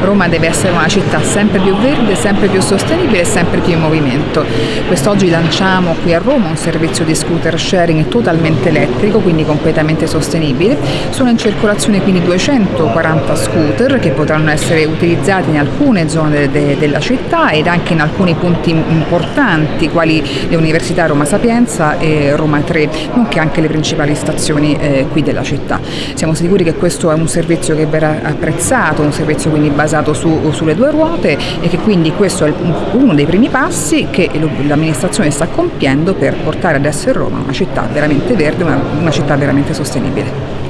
Roma deve essere una città sempre più verde, sempre più sostenibile e sempre più in movimento. Quest'oggi lanciamo qui a Roma un servizio di scooter sharing totalmente elettrico, quindi completamente sostenibile. Sono in circolazione quindi 240 scooter che potranno essere utilizzati in alcune zone de de della città ed anche in alcuni punti importanti quali le università Roma Sapienza e Roma 3, nonché anche le principali stazioni eh, qui della città. Siamo sicuri che questo è un servizio che verrà apprezzato, un servizio quindi basato su, sulle due ruote e che quindi questo è uno dei primi passi che l'amministrazione sta compiendo per portare ad essere Roma una città veramente verde, una, una città veramente sostenibile.